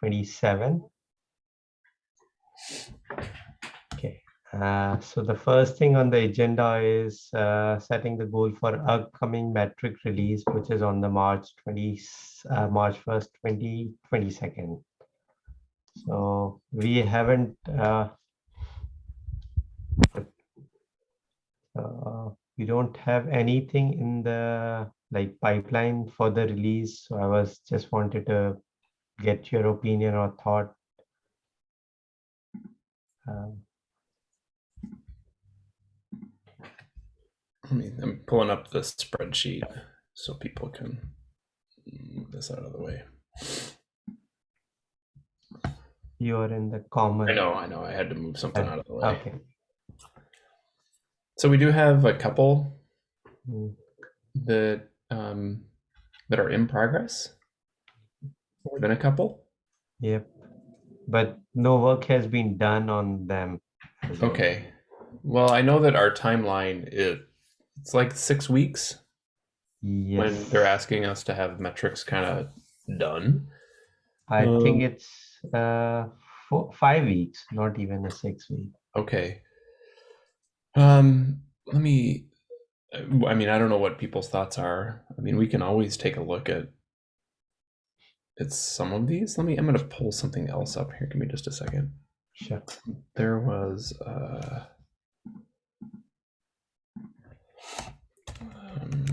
27. Okay, uh, so the first thing on the agenda is uh, setting the goal for upcoming metric release, which is on the March 20, uh, March 1st, 2022. So we haven't uh, uh, we don't have anything in the like pipeline for the release. So I was just wanted to get your opinion or thought. Um, I'm pulling up the spreadsheet so people can move this out of the way. you're in the common. I know, I know, I had to move something out of the way. Okay. So we do have a couple Mm, that um, that are in progress. More than a couple. Yep. But no work has been done on them. Okay. Well, I know that our timeline is it's like six weeks Yes. when they're asking us to have metrics kind of done. I Um, think it's uh four, five weeks, not even a six week. Okay. Um, let me. I mean, I don't know what people's thoughts are. I mean, we can always take a look at. It's some of these. Let me. I'm going to pull something else up here. Give me just a second. Sure. There was. Uh, um,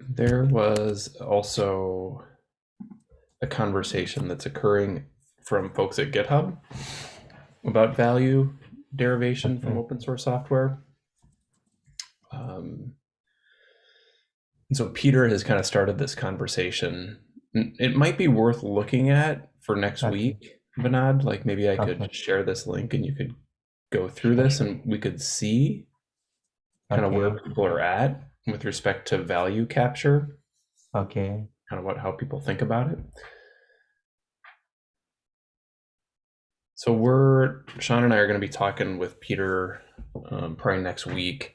there was also a conversation that's occurring from folks at GitHub about value derivation from open source software. Um, and so Peter has kind of started this conversation. It might be worth looking at for next Okay. week, Vinod. Like maybe I could Okay. share this link and you could go through this and we could see kind of where people are at with respect to value capture, Okay. kind of what how people think about it. So we're Sean and I are going to be talking with Peter um, probably next week,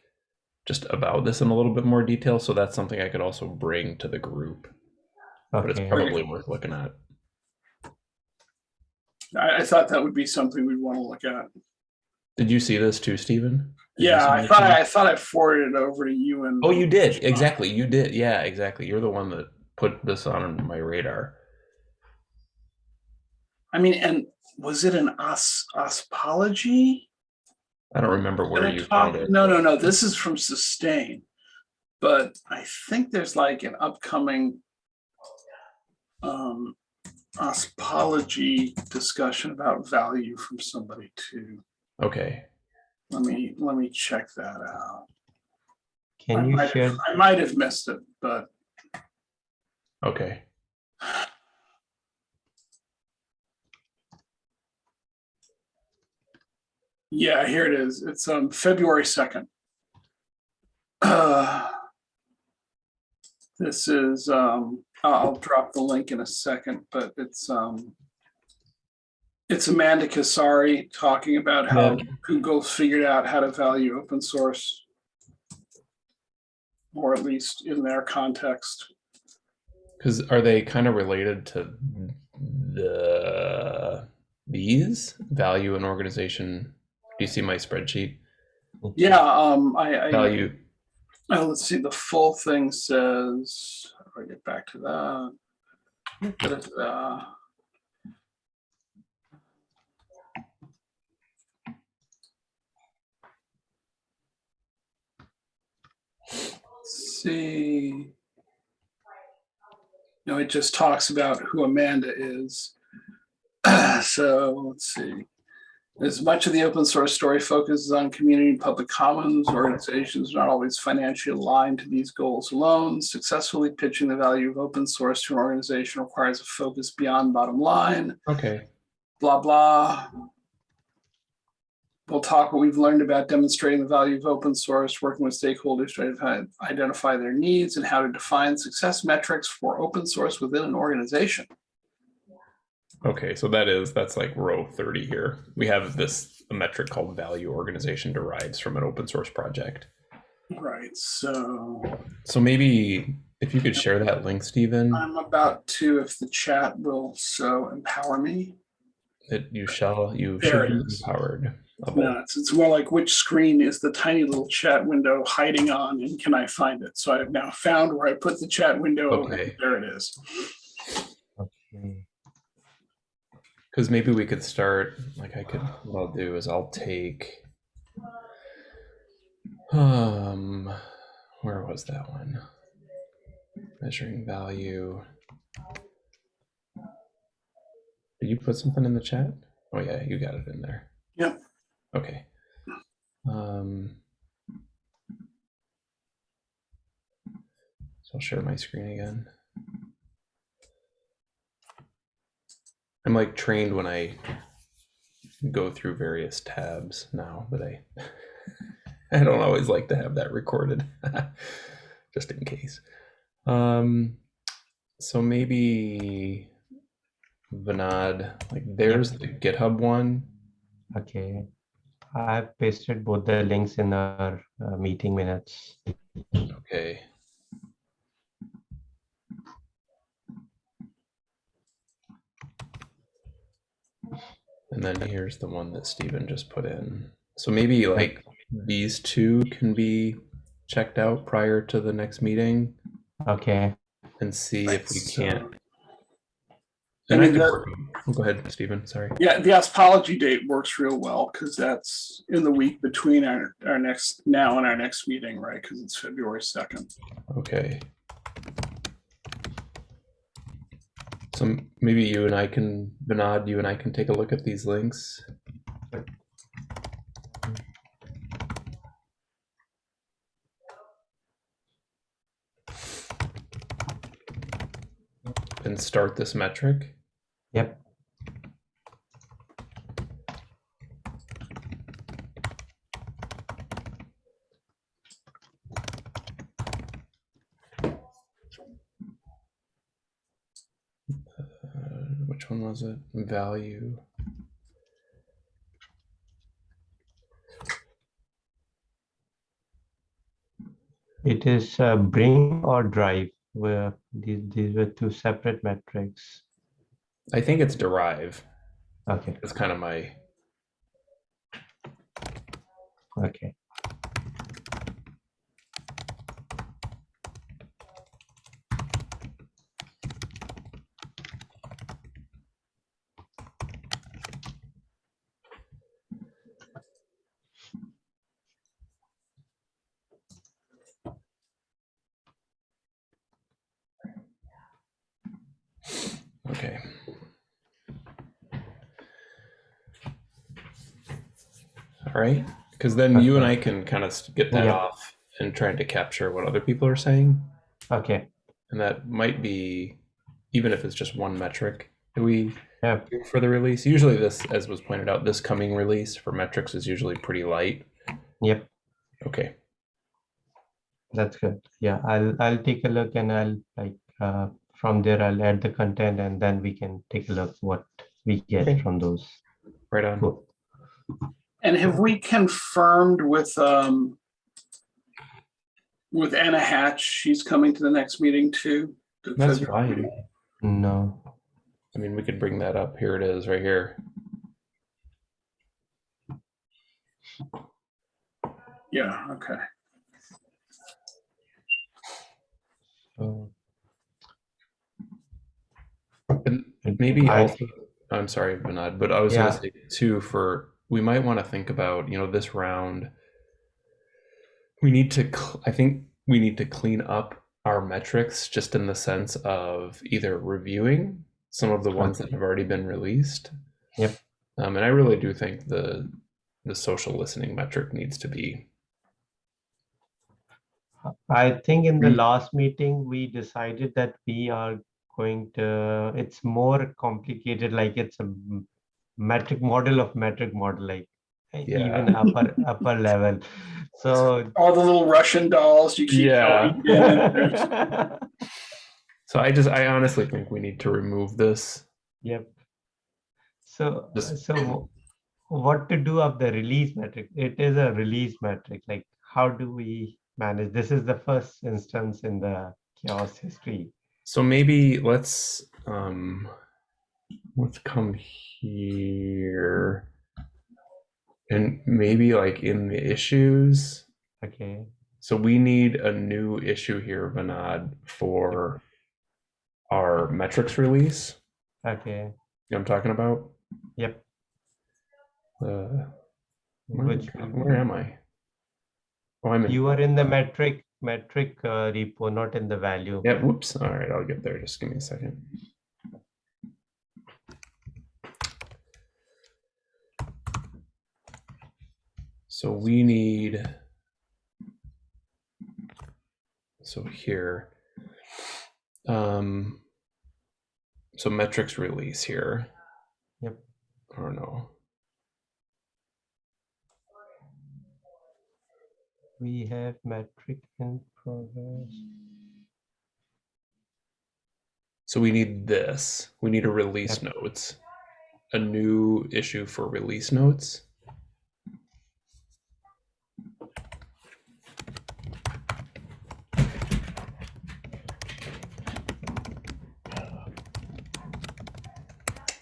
just about this in a little bit more detail. So that's something I could also bring to the group, but it's probably worth looking at. I, I thought that would be something we'd want to look at. Did you see this too, Stephen? Did Yeah, I thought to me? I thought I forwarded it over to you and. Oh, you did exactly. You did. Yeah, exactly. You're the one that put this on my radar. I mean, and was it an os OSPOlogy? I don't remember where Gonna you talk- found it. No, no, no. This is from Sustain, but I think there's like an upcoming um, OSPOlogy discussion about value from somebody too. Okay. Let me let me check that out. I Can you share? have, I might have missed it, but Okay. Yeah, here it is. It's um February second. Uh, this is um I'll drop the link in a second, but it's um it's Amanda Casari talking about how Yeah. Google figured out how to value open source. Or at least in their context. Because are they kind of related to the these value and organization? Do you see my spreadsheet? Yeah, um, I, I, Value. oh, let's see, the full thing says, I get back to that? Let's See. No, it just talks about who Amanda is. So let's see. As much of the open source story focuses on community and public commons, organizations are not always financially aligned to these goals alone. Successfully pitching the value of open source to an organization requires a focus beyond bottom line, Okay. blah, blah. We'll talk what we've learned about demonstrating the value of open source, working with stakeholders to identify- identify their needs and how to define success metrics for open source within an organization. Okay. So that is that's like row thirty here. We have this a metric called value organization derives from an open source project. Right, so So maybe if you could share that link, Stephen, I'm about to, if the chat will so empower me. that you shall you There should it be empowered. No, it's, it's more like which screen is the tiny little chat window hiding on and can I find it? So I've now found where I put the chat window. Okay. There it is. Okay. Because maybe we could start, like I could, what I'll do is I'll take, um, where was that one? Measuring value. Did you put something in the chat? Oh yeah, you got it in there. Yep. Okay. Um, so I'll share my screen again. I'm like trained when I go through various tabs now, but I I don't always like to have that recorded just in case. Um so maybe Vinod, like there's the GitHub one. Okay. I've pasted both the links in our uh, meeting minutes. Okay. And then here's the one that Steven just put in. So maybe like these two can be checked out prior to the next meeting Okay. and see Right, if we so- uh, can't. I And I mean, could that- oh, go ahead, Stephen. sorry. Yeah, the OSPOlogy date works real well because that's in the week between our, our next, now and our next meeting, right? Because it's February 2nd. Okay. So maybe you and I can, Vinod, you and I can take a look at these links. And start this metric. Yep. Uh, it? Value. It is uh, bring or drive where these, these were two separate metrics. I think it's derive. Okay. It's kind of my. Okay. All right. Because then you and I can kind of get that Yeah. off and trying to capture what other people are saying. Okay. And that might be, even if it's just one metric that we Yeah. for the release. Usually, this, as was pointed out, this coming release for metrics is usually pretty light. Yep. Okay. That's good. Yeah, I'll I'll take a look and I'll like uh, from there I'll add the content and then we can take a look what we get Okay. from those. Right on. Cool. And have we confirmed with, um, with Anna Hatch, she's coming to the next meeting too? The That's February fine. No. I mean, we could bring that up. Here it is, right here. Yeah, okay. So And maybe I- also, I'm sorry, Vinod, but I was Yeah. gonna say too, for, we might want to think about, you know, this round. We need to, I think we need to clean up our metrics just in the sense of either reviewing some of the ones that have already been released. Yep. Um, and I really do think the, the social listening metric needs to be, I think in the last meeting, we decided that we are going to, it's more complicated, like it's a metric model of metric model, like e- Yeah. even upper, upper level. So. All the little Russian dolls you keep Yeah. going in and there's- so I just, I honestly think we need to remove this. Yep. So, Just- so what to do of the release metric. It is a release metric. Like, how do we manage? This is the first instance in the CHAOSS history. So maybe let's um let's come here and maybe like in the issues. Okay. So we need a new issue here, Vinod, for our metrics release. Okay. You know what I'm talking about? Yep. Uh, where, where am I? Oh, I'm in. you are in the metric metric uh, repo, not in the value. Yeah, whoops. All right, I'll get there. Just give me a second. So we need, so here, um, so metrics release here. Yep. Or no, We have metric in progress. so we need this. We need a release notes, a new issue for release notes.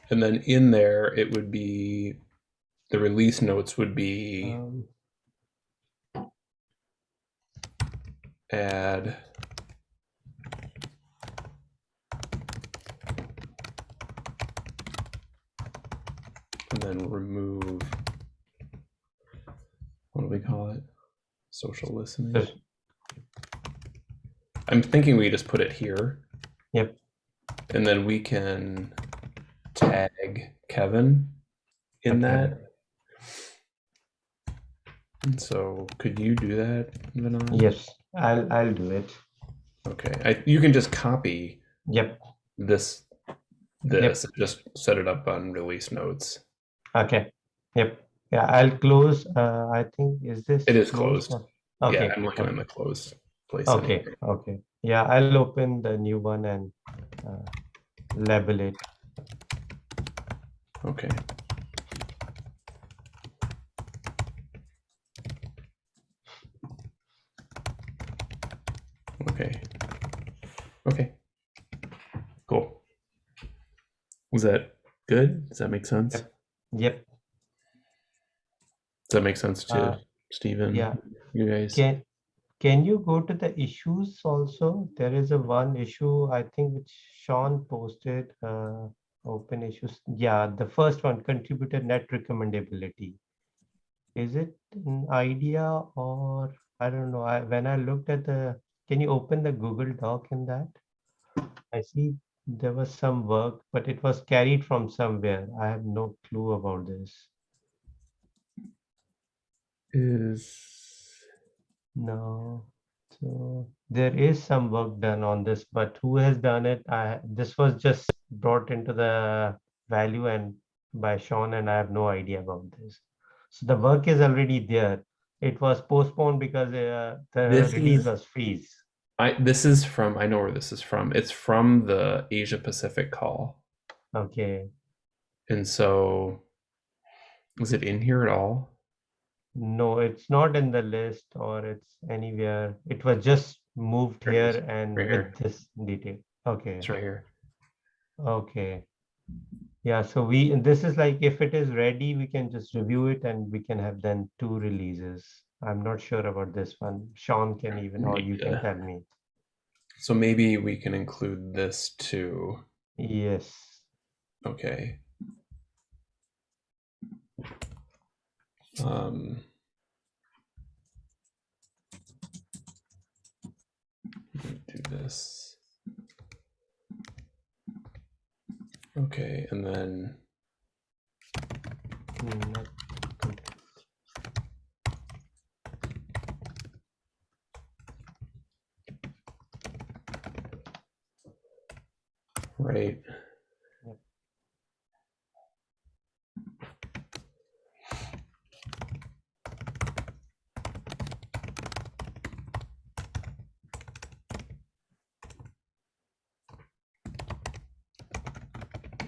And then in there, it would be the release notes would be Um, add and then remove what do we call it? Social listening. I'm thinking we just put it here. Yep. and then we can tag kevin in Okay. that and so could you do that Vinod? yes, I'll I'll do it. Okay, I, you can just copy Yep. this, this, and just set it up on release notes. Okay. Yep. Yeah, I'll close. Uh, I think is this It is closed. or- Okay. Yeah, I'm looking in the closed place. Okay. anyway. Okay. Yeah, I'll open the new one and uh, label it. Okay. Okay. Okay. Cool. Was that good? Does that make sense? Yep. Yep. Does that make sense to Uh, Stephen? yeah. You guys? Can can you go to the issues also? There is a one issue I think which Sean posted. Uh, open issues. Yeah, the first one contributor net recommendability. Is it an idea or I don't know. I, when I looked at the, can you open the Google Doc in that? I see there was some work, but it was carried from somewhere. I have no clue about this. Is No. So there is some work done on this, but who has done it? I, this was just brought into the value and by Sean and I have no idea about this. So the work is already there. It was postponed because uh, the This release is- was freeze. I this is from I know where this is from. It's from the Asia Pacific call. Okay. And so is it in here at all? No, it's not in the list or it's anywhere. It was just moved Here here and right with this detail. Okay. It's right here. Okay. Yeah, so we, and this is like, if it is ready, we can just review it and we can have then two releases. I'm not sure about this one. Sean can even, or you can Yeah. tell me. So maybe we can include this too. Yes. Okay. Um, let me do this. Okay, and then Mm, complete. right. Yep.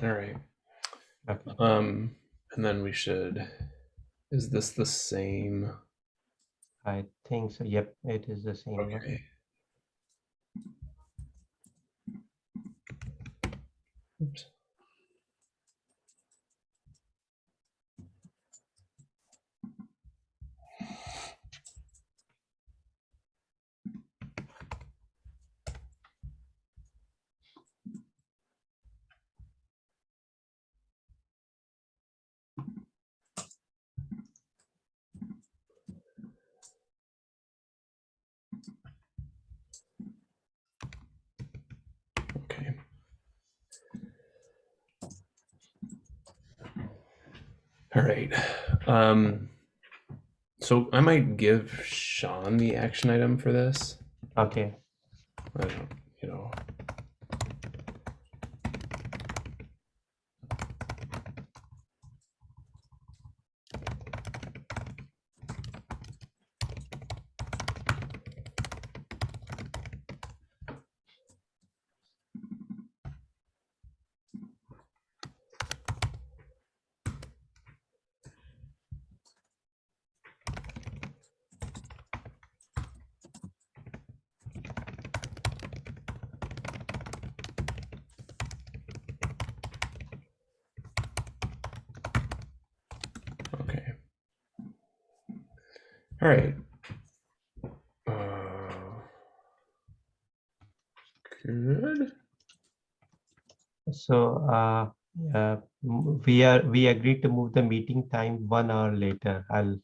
All right. Okay. Um, and then we should Is this the same? I think so. Yep, it is the same. Okay. All right. Um, so I might give Sean the action item for this. Okay. I don't, you know. Okay. All right. Uh, good. So uh, yeah, m- we are we agreed to move the meeting time one hour later. I'll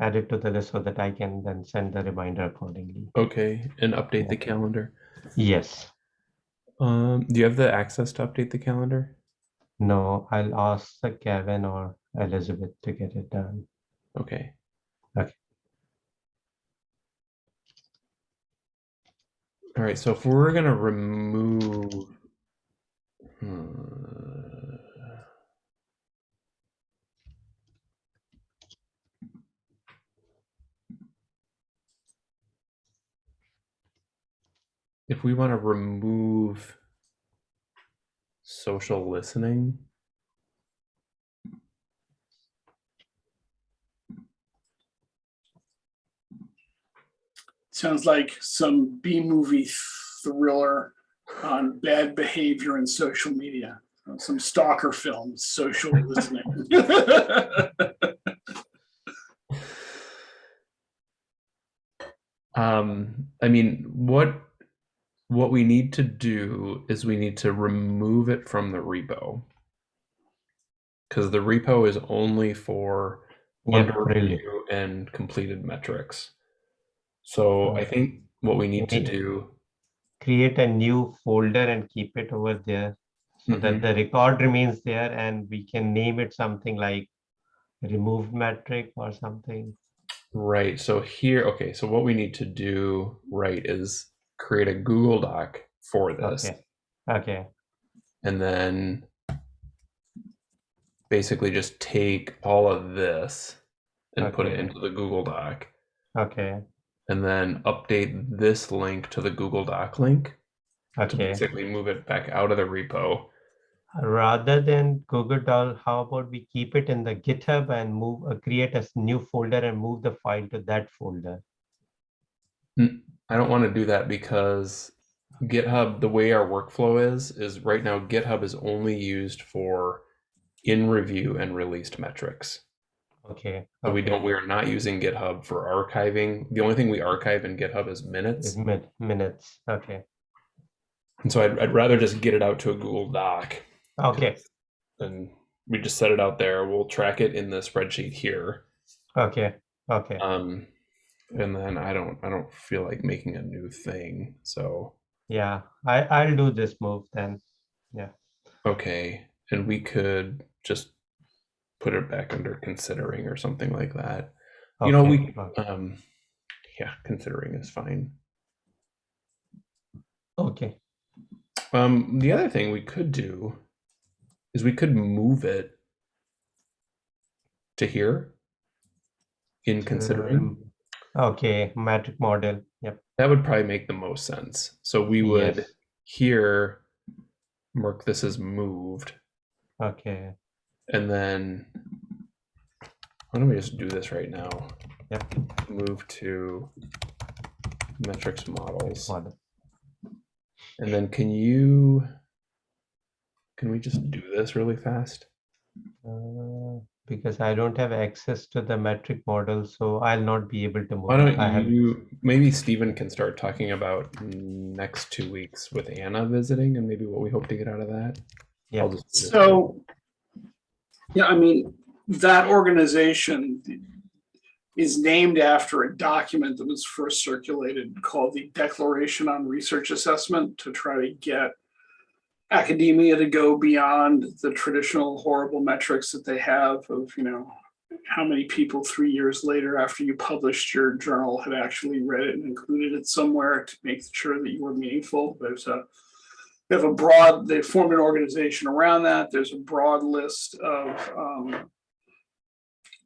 add it to the list so that I can then send the reminder accordingly. Okay, and update the calendar. Yes. Um, do you have the access to update the calendar? No, I'll ask the Kevin or Elizabeth to get it done. Okay. Okay. All right, so if we're gonna remove, hmm, if we want to remove social listening, Sounds like some B movie thriller on bad behavior in social media. Uh, Some stalker films, social listening. um, I mean, what what we need to do is we need to remove it from the repo because the repo is only for Yeah, under review and completed metrics. So I think what we need to do, Create a new folder and keep it over there so Mhm. that the record remains there and we can name it something like remove metric or something. right? So here, okay, so what we need to do, right, is create a Google Doc for this, Okay. Okay. and then basically just take all of this and put it into the Google Doc, Okay. And then update this link to the Google Doc link to Okay. basically move it back out of the repo. Rather than Google Doc, how about we keep it in the GitHub and move, uh, create a new folder and move the file to that folder? I don't want to do that because GitHub, the way our workflow is, is right now GitHub is only used for in review and released metrics. Okay. So we don't, we are not using GitHub for archiving. The only thing we archive in GitHub is Is minutes. min- minutes. Okay. And so I'd, I'd rather just get it out to a Google Doc Okay. and we just set it out there. We'll track it in the spreadsheet here. Okay. Okay. Um, and then I don't, I don't feel like making a new thing. So, Yeah. I, I'll do this move then. Yeah. Okay. And we could just put it back under considering or something like that. You know, we, um, yeah, considering is fine. Okay. Um, the other thing we could do is we could move it to here in considering. Um, Okay, metric model. Yep. That would probably make the most sense. So we would Yes. here mark this as moved Okay. And then Why don't we just do this right now? Yep. Move to metrics models. And then can you, can we just do this really fast? Uh, because I don't have access to the metric model, so I'll not be able to move. Why don't I have you, maybe Stephen can start talking about next two weeks with Anna visiting and maybe what we hope to get out of that. Yeah. I'll just do this. So, yeah, I mean, that organization is named after a document that was first circulated called the Declaration on Research Assessment to try to get academia to go beyond the traditional horrible metrics that they have of, you know, how many people three years later after you published your journal had actually read it and included it somewhere to make sure that you were meaningful. There's a they have a broad, they formed an organization around that. There's a broad list of um,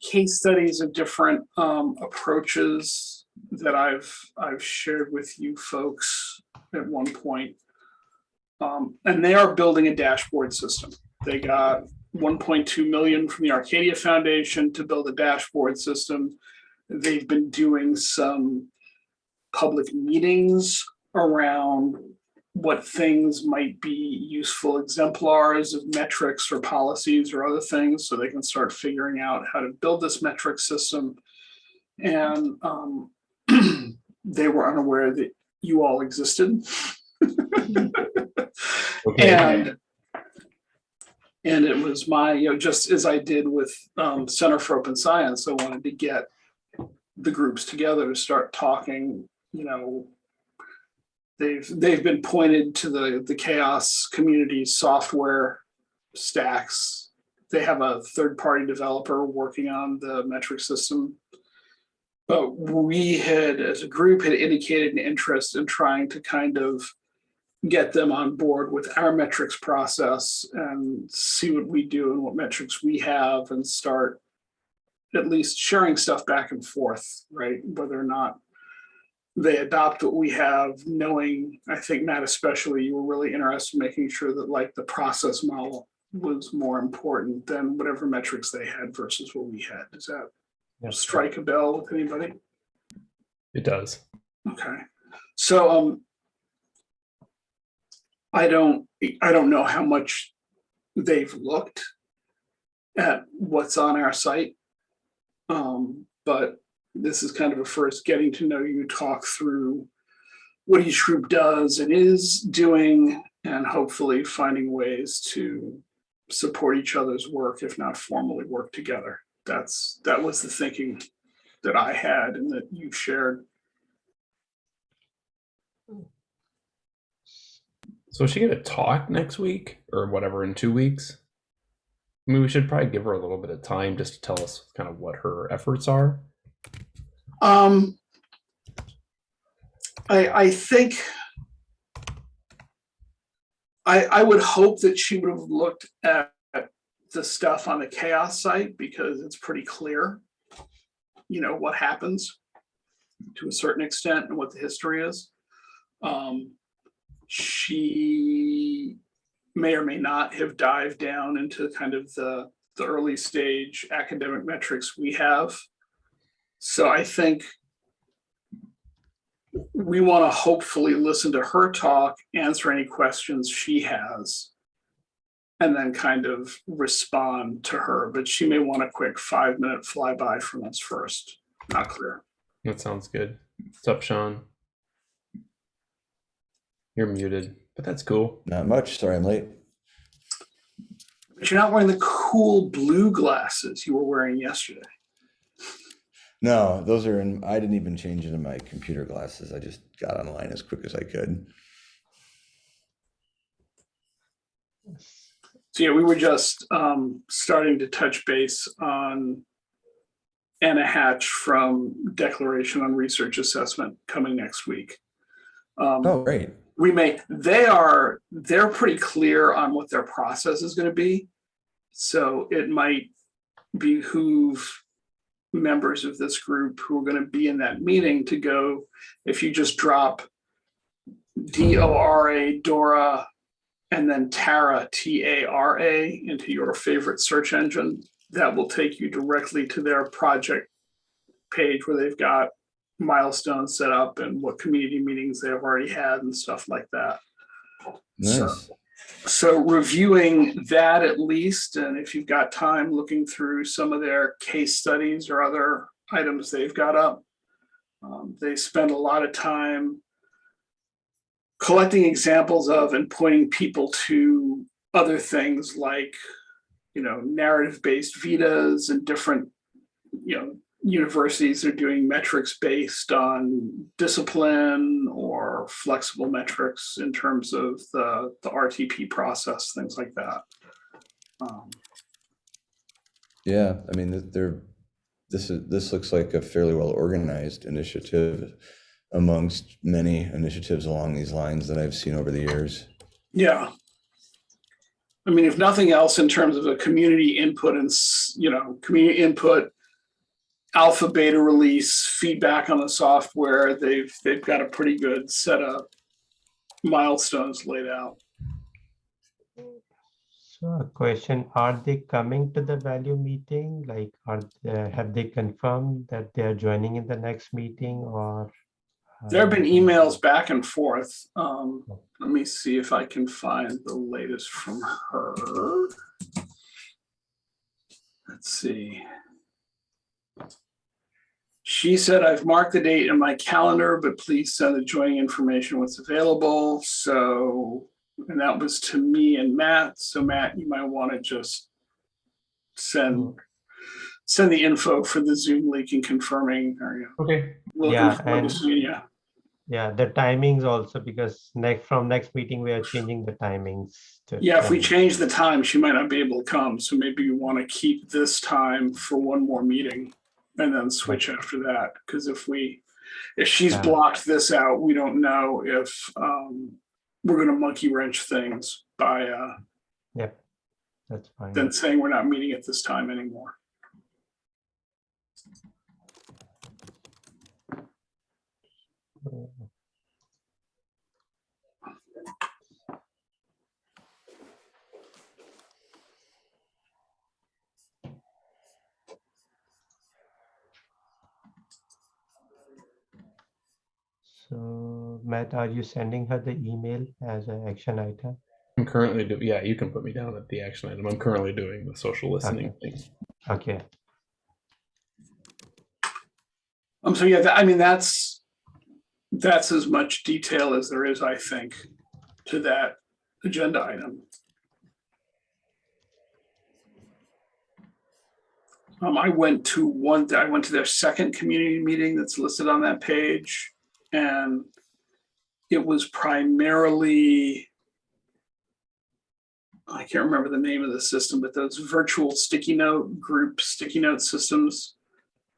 case studies of different um, approaches that I've I've shared with you folks at one point. Um, and they are building a dashboard system. They got 1.2 million from the Arcadia Foundation to build a dashboard system. They've been doing some public meetings around what things might be useful exemplars of metrics or policies or other things so they can start figuring out how to build this metric system. And um, they were unaware that you all existed. Okay. And and it was my, you know, just as I did with um, Center for Open Science, I wanted to get the groups together to start talking, you know, they've they've been pointed to the the CHAOSS community software stacks. They have a third party developer working on the metric system. But we had as a group had indicated an interest in trying to kind of get them on board with our metrics process and see what we do and what metrics we have and start at least sharing stuff back and forth right? Whether or not they adopt what we have, knowing, I think Matt especially, you were really interested in making sure that like the process model was more important than whatever metrics they had versus what we had. Does that Yeah. strike a bell with anybody? It does. Okay, so um, I don't, I don't know how much they've looked at what's on our site. Um, but this is kind of a first getting to know you, talk through what each group does and is doing, and hopefully finding ways to support each other's work, if not formally work together. That's, that was the thinking that I had and that you shared. So is she gonna talk next week or whatever in two weeks? I mean, we should probably give her a little bit of time just to tell us kind of what her efforts are. Um, I, I think I, I would hope that she would have looked at the stuff on the CHAOSS site because it's pretty clear, you know, what happens to a certain extent and what the history is. Um, she may or may not have dived down into kind of the, the early stage academic metrics we have. So I think we want to hopefully listen to her talk, answer any questions she has, and then kind of respond to her. But she may want a quick five minute flyby from us first. Not clear. That sounds good. What's up, Sean? You're muted, but that's cool. Not much. Sorry, I'm late. But you're not wearing the cool blue glasses you were wearing yesterday. No, those are in. I didn't even change into my computer glasses. I just got online as quick as I could. So yeah, we were just um, starting to touch base on Anna Hatch from Declaration on Research Assessment coming next week. Um, Oh, great. we may, they are, they're pretty clear on what their process is gonna be. So it might behoove members of this group who are gonna be in that meeting to go, if you just drop D O R A Dora and then Tara, T A R A into your favorite search engine, that will take you directly to their project page where they've got milestones set up and what community meetings they've already had and stuff like that. Nice. So reviewing that at least, and if you've got time, looking through some of their case studies or other items they've got up. Um, They spend a lot of time collecting examples of and pointing people to other things like, you know, narrative-based vitas and different, you know, universities are doing metrics based on discipline or flexible metrics in terms of the, the RTP process, things like that. Um, Yeah, I mean, th- they're, this is, this looks like a fairly well organized initiative amongst many initiatives along these lines that I've seen over the years. Yeah. I mean, if nothing else, in terms of a community input and, you know, community input, alpha, beta release, feedback on the software, they've, they've got a pretty good set of milestones laid out. So a question, are they coming to the value meeting? Like, are, they- have they confirmed that they are joining in the next meeting or? There have been uh, emails back and forth. Um, let me see if I can find the latest from her. Let's see. She said, I've marked the date in my calendar, but please send the joining information what's available. So, and that was to me and Matt. So Matt, you might want to just send, send the info for the Zoom link and confirming, or you know, Okay. looking Yeah, and- seeing you. Yeah, the timings also because next, from next meeting, we are changing the timings. to Yeah, if we change the time, she might not be able to come, so maybe you want to keep this time for one more meeting and then switch after that, because if we, if she's blocked this out, we don't know if um we're gonna monkey wrench things by uh Yep, that's fine. then saying we're not meeting at this time anymore. So Matt, are you sending her the email as an action item? I'm currently do yeah, you can put me down at the action item. I'm currently doing the social listening thing. Okay, Um, so yeah, that, I mean, that's that's as much detail as there is, I think, to that agenda item. Um, I went to one, I went to their second community meeting that's listed on that page. And it was primarily, I can't remember the name of the system, but those virtual sticky note group sticky note systems.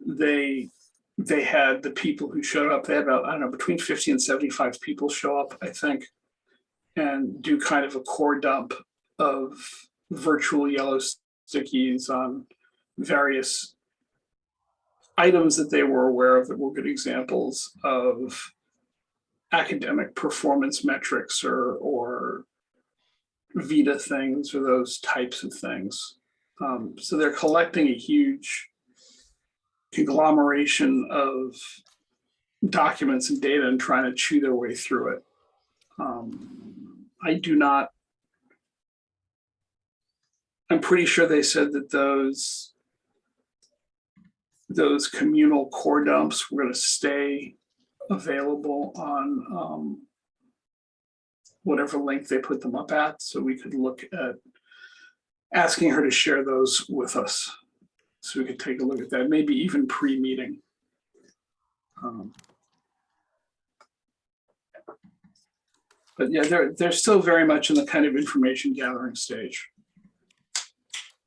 They, they had the people who showed up, they had about, I don't know, between fifty and seventy-five people show up, I think. And do kind of a core dump of virtual yellow stickies on various items that they were aware of that were good examples of academic performance metrics or, or Vita things or those types of things. Um, so they're collecting a huge conglomeration of documents and data and trying to chew their way through it. Um, I do not. I'm pretty sure they said that those those communal core dumps were going to stay available on um, whatever link they put them up at, so we could look at asking her to share those with us, so we could take a look at that, maybe even pre-meeting. Um, But yeah, they're, they're still very much in the kind of information gathering stage.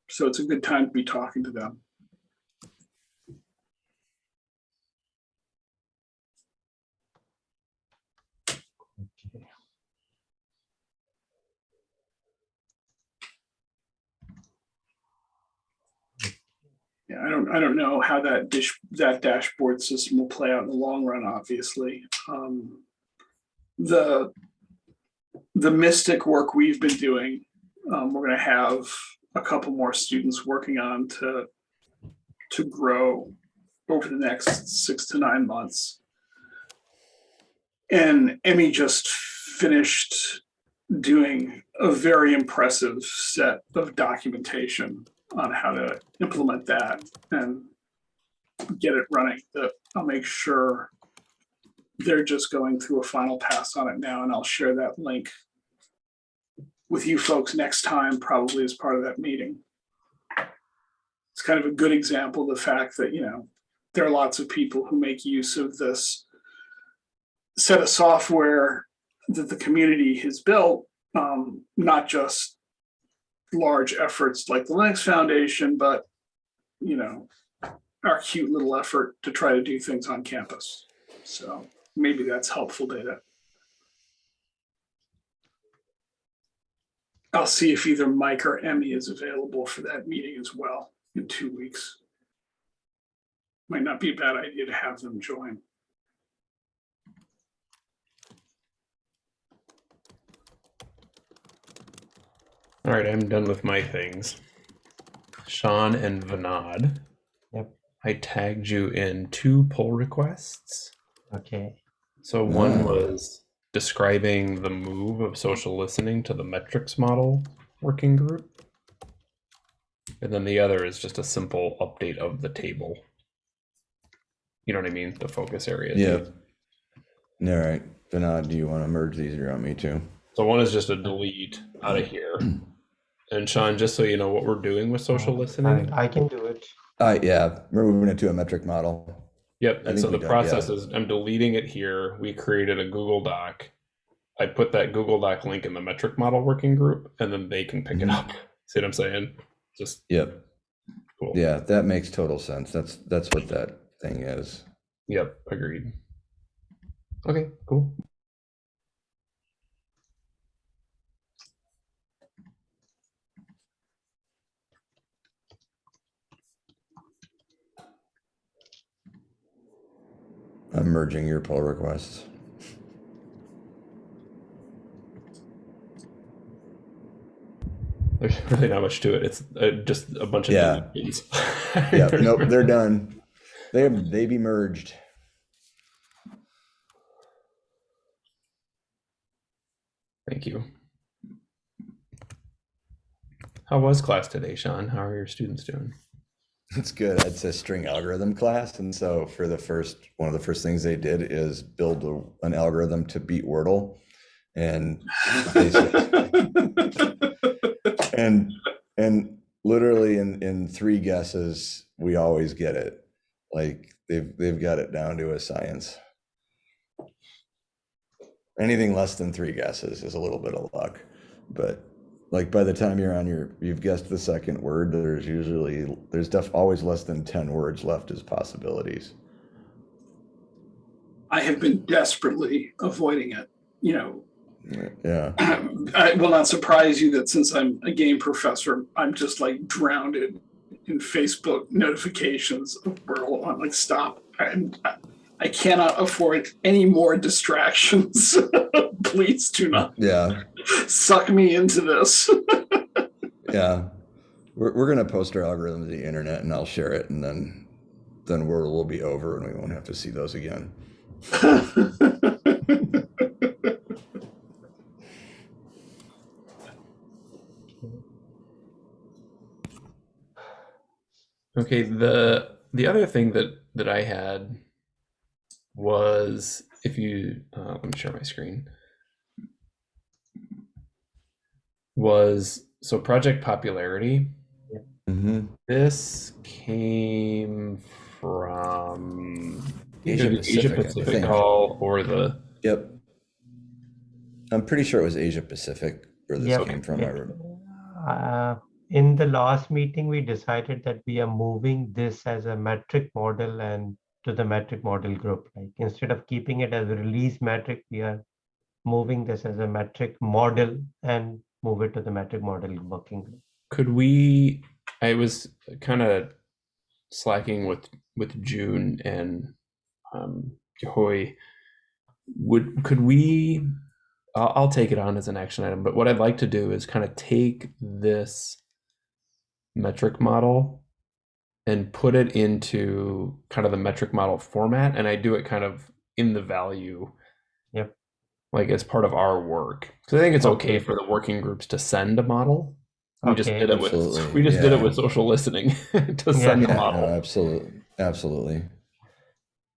So it's a good time to be talking to them. Yeah, I don't, I don't know how that dish, that dashboard system will play out in the long run, obviously. Um, The, the Mystic work we've been doing, um, we're gonna have a couple more students working on to to grow over the next six to nine months. And Emmy just finished doing a very impressive set of documentation on how to implement that and get it running. I'll make sure they're just going through a final pass on it now, and I'll share that link with you folks next time, probably as part of that meeting. It's kind of a good example of the fact that, you know, there are lots of people who make use of this set of software that the community has built, um, not just large efforts like the Linux Foundation, but, you know, our cute little effort to try to do things on campus. So maybe that's helpful data. I'll see if either Mike or Emmy is available for that meeting as well in two weeks. Might not be a bad idea to have them join. All right, I'm done with my things. Sean and Vinod. Yep. I tagged you in two pull requests. Okay. So one was describing the move of social listening to the metrics model working group. And then the other is just a simple update of the table. You know what I mean? The focus area. Yeah. All right. Vinod, do you want to merge these or you want me to? So one is just a delete out of here. And Sean, just so you know what we're doing with social listening. I, I can do it. Uh, yeah, we're moving it to a metric model. Yep. I And so the we did, yeah. process is I'm deleting it here. We created a Google Doc. I put that Google Doc link in the metric model working group, and then they can pick it Mhm. up. See what I'm saying? Just Yep. cool. Yeah, that makes total sense. That's that's what that thing is. Yep. Agreed. Okay. Cool. I'm merging your pull requests. There's really not much to it. It's uh, just a bunch of Yeah. Yep. nope. They're done. They they be merged. Thank you. How was class today, Sean? How are your students doing? It's good. It's a string algorithm class, and so for the first one of the first things they did is build a, an algorithm to beat Wordle, and and and literally in in three guesses we always get it. Like they've they've got it down to a science. Anything less than three guesses is a little bit of luck, but like by the time you're on your you've guessed the second word there's usually there's def always less than 10 words left as possibilities I have been desperately avoiding it. You know, yeah I will not surprise you that since I'm a game professor, I'm just like drowned in, Facebook notifications of Wordle. I'm like, stop. I'm, I, I cannot afford any more distractions. Please do not yeah suck me into this. yeah we're, we're gonna post our algorithm to the internet and i'll share it and then then Wordle will be over and we won't have to see those again Okay, the the other thing that that I had was if you uh, let me share my screen was so project popularity. hmm This came from Asia either Pacific, I Pacific think. call or the yep i'm pretty sure it was asia pacific where this Yep. came from I remember. Uh, in the last meeting, we decided that we are moving this as a metric model and to the metric model group. Like instead of keeping it as a release metric, we are moving this as a metric model and move it to the metric model working group. could we i was kind of slacking with with june and um Hoy. would could we I'll, I'll take it on as an action item but what i'd like to do is kind of take this metric model and put it into kind of the metric model format and I do it kind of in the value. Yep. Like as part of our work. So I think it's okay Okay. for the working groups to send a model. We just did it with we just did it with social listening to send the model no, absolutely, absolutely.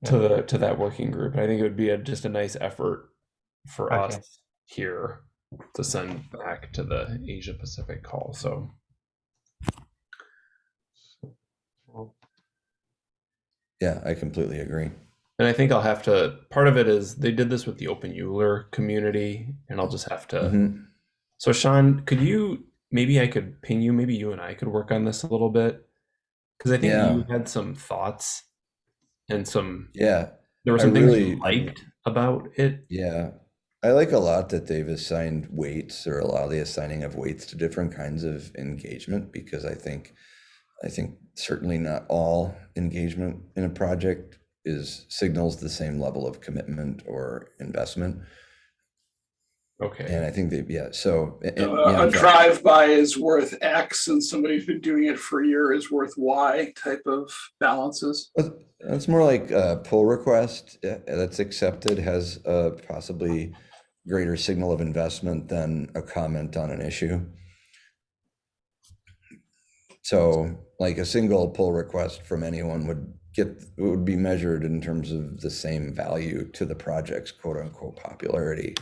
to the to that working group. I think it would be a, just a nice effort for Okay. us here to send back to the Asia Pacific call. So Yeah, I completely agree. And I think I'll have to. Part of it is they did this with the openEuler community, and I'll just have to. Mhm. So, Sean, could you maybe I could ping you? Maybe you and I could work on this a little bit because I think Yeah. you had some thoughts and some. Yeah, There were I some things really- you liked about it. yeah. I like a lot that they've assigned weights or allow the assigning of weights to different kinds of engagement because I think, I think certainly not all engagement in a project is signals the same level of commitment or investment. Okay. And I think that, yeah, so. and- Uh, yeah, a drive-by is worth X and somebody who's been doing it for a year is worth Y type of balances. It's more like a pull request uh, that's accepted has a possibly greater signal of investment than a comment on an issue. So like a single pull request from anyone would get, would be measured in terms of the same value to the project's quote unquote popularity.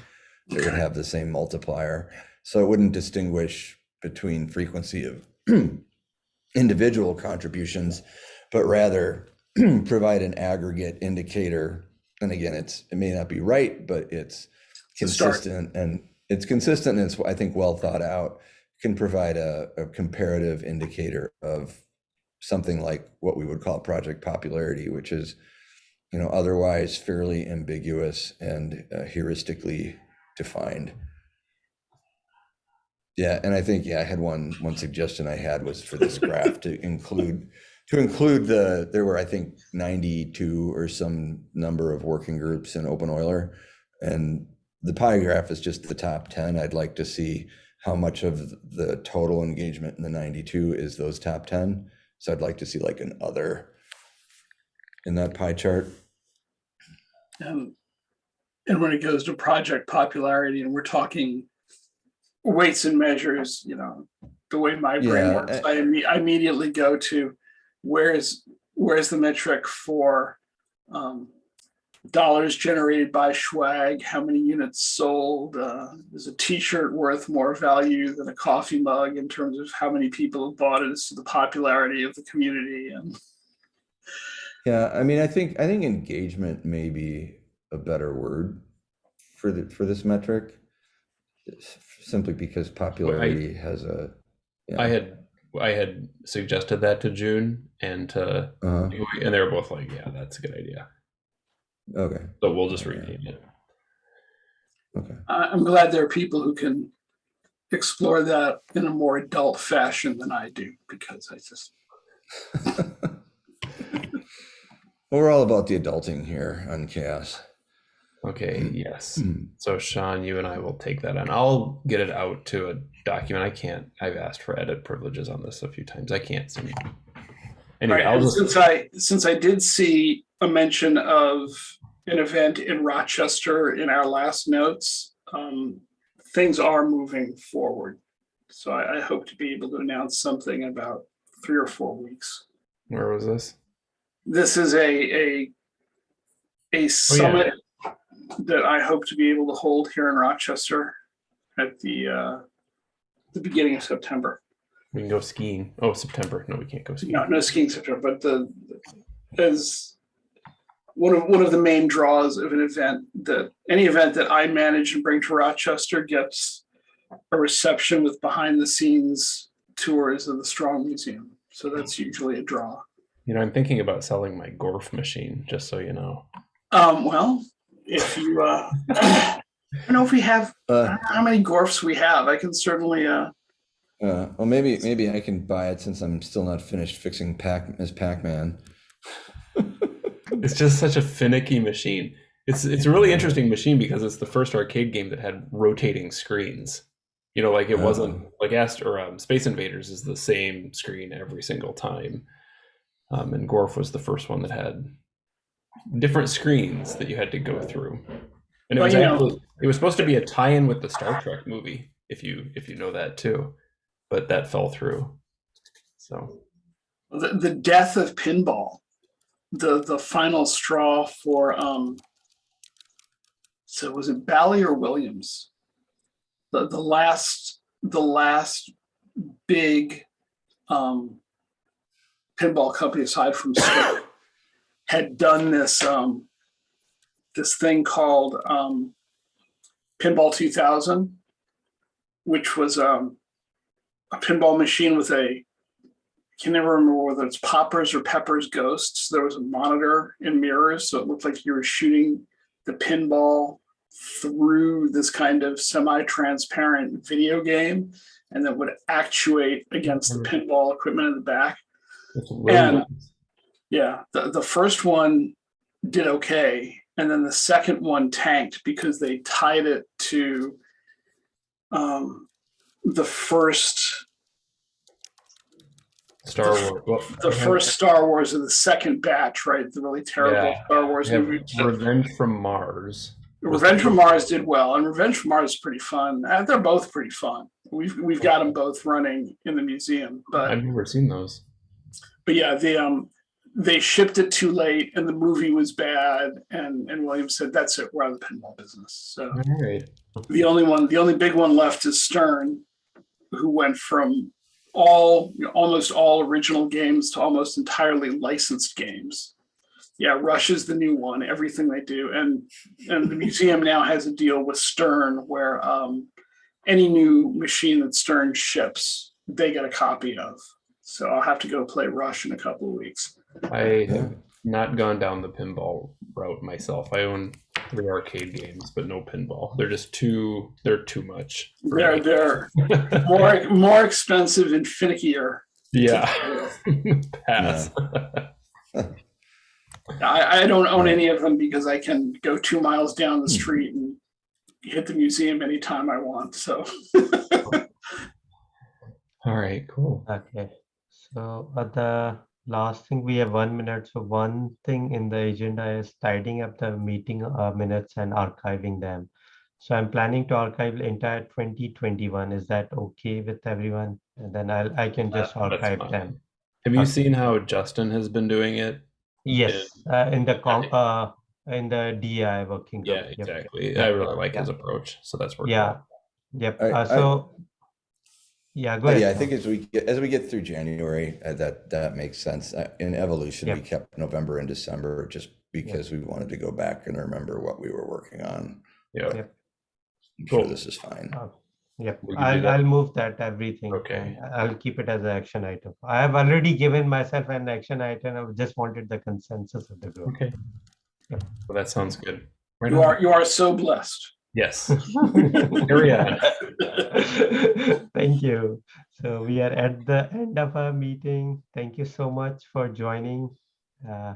It would have the same multiplier. So it wouldn't distinguish between frequency of individual contributions, but rather provide an aggregate indicator. And again, it's, it may not be right, but it's consistent and it's consistent and it's, I think, well thought out. Can provide a, a comparative indicator of something like what we would call project popularity, which is, you know, otherwise fairly ambiguous and uh, heuristically defined. Yeah, and I think, yeah, I had one, one suggestion I had was for this graph to include, to include the, there were, I think, 92 or some number of working groups in openEuler. And the pie graph is just the top 10. I'd like to see how much of the total engagement in the 92 is those top 10. So I'd like to see like an other in that pie chart. And, and when it goes to project popularity and we're talking weights and measures, you know, the way my brain Yeah, works, I, imme- I immediately go to where's, where's the metric for um, dollars generated by swag, how many units sold, uh, is a t-shirt worth more value than a coffee mug in terms of how many people have bought it as to the popularity of the community and Yeah, I mean, I think, I think engagement may be a better word for the, for this metric. Simply because popularity has a. I yeah, had I had suggested that to June and to uh-huh, and they were both like, yeah, that's a good idea. Okay, So we'll just Yeah. rename it. okay. I- I'm glad there are people who can explore that in a more adult fashion than I do, because I just, Well, We're all about the adulting here on CHAOSS. Okay, yes. Hmm. So Sean, you and I will take that on. I'll get it out to a document. I can't. I've asked for edit privileges on this a few times. I can't seem. Anyway, right, I'll and just. since I, since I did see a mention of an event in Rochester in our last notes, um, things are moving forward. So I, I hope to be able to announce something in about three or four weeks. Where was this? this is a a a summit that I hope to be able to hold here in Rochester at the uh, the beginning of September. We can go skiing. Oh, September. No, we can't go skiing. No, no skiing September, but the as one of one of the main draws of an event that any event that I manage and bring to Rochester gets a reception with behind the scenes tours of the Strong Museum. So that's usually a draw. You know, I'm thinking about selling my Gorf machine, just so you know. Um, well, if you, uh, I don't know if we have, Uh, how many Gorfs we have. I can certainly, uh, uh, well, maybe, maybe I can buy it since I'm still not finished fixing Pac, Miss Pac-Man. It's just such a finicky machine. It's it's a really interesting machine because it's the first arcade game that had rotating screens. You know, like it wasn't Oh. like Ast or um, Space Invaders is the same screen every single time, um, and Gorf was the first one that had different screens that you had to go through, and it Well, was you know- actually it was supposed to be a tie-in with the Star Trek movie, if you if you know that too, but that fell through. So the, the death of pinball, the the final straw for um. So was it Bally or Williams? The the last the last big um pinball company aside from Scope had done this um this thing called um Pinball 2000, which was um a pinball machine with a can never remember whether it's poppers or peppers ghosts. There was a monitor and mirrors, so it looked like you were shooting the pinball through this kind of semi-transparent video game, and that would actuate against the pinball equipment in the back. really And- nice. Yeah, the, the first one did okay, and then the second one tanked because they tied it to um, the first Star Wars. The first Star Wars of the second batch, right? The really terrible Yeah. Star Wars movie. Revenge from Mars. Revenge from Mars did well, and Revenge from Mars is pretty fun. Uh, They're both pretty fun. We've we've got them both running in the museum, but I've never seen those. but yeah, they um they shipped it too late, and the movie was bad, and and Williams said that's it, we're out of the pinball business. So All right. the only one, the only big one left is Stern, who went from all you know, almost all original games to almost entirely licensed games. Yeah, Rush is the new one. Everything they do, and and the museum now has a deal with Stern where um, any new machine that Stern ships, they get a copy of. So I'll have to go play Rush in a couple of weeks. I have not gone down the pinball route myself. I own three arcade games, but no pinball. They're just too. They're too much. They're me. they're more more expensive and finickier. yeah. Pass. I, I don't own any of them because I can go two miles down the street and hit the museum anytime I want. So All right. Cool. Okay, so uh, the last thing, we have one minute. So one thing in the agenda is tidying up the meeting uh, minutes and archiving them. So I'm planning to archive the entire 2021. Is that okay with everyone? And then I'll, I can just Uh, archive them. Have you Okay. seen how Justin has been doing it? Yes, uh, in the com, Okay. uh, in the DI working. Yeah, group. Yep, yep. exactly. yeah, I really like his approach. So that's working. Yeah, well. yep. I- Uh, I- so, yeah, go Uh, ahead. Yeah, I think as we get, as we get through January, uh, that, that makes sense. Uh, In evolution, we kept November and December just because we wanted to go back and remember what we were working on. Yeah. Yep. I'm sure Cool. this is fine. Oh, Yep, We can do I'll. I'll move that everything. Okay. I'll keep it as an action item. I have already given myself an action item. I just wanted the consensus of the group. Okay. Yeah. Well, that sounds good. Right you on. are you are so blessed. Yes. Carry on. Thank you. So we are at the end of our meeting. Thank you so much for joining. Uh,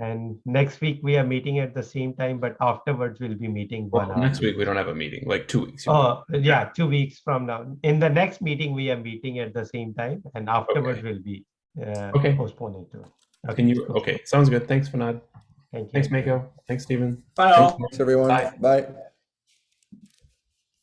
And next week we are meeting at the same time, but afterwards we'll be meeting one Well, hour. next week we don't have a meeting. Like two weeks. Oh, yeah, two weeks from now. In the next meeting, we are meeting at the same time and afterwards Okay. we'll be uh, Okay. postponing to. it. Can you? Okay. Sounds good. Thanks, Vinod. Thank you. Thanks, Mako. Thanks, Steven. Bye all. Thanks, Thanks, everyone. Bye. Bye.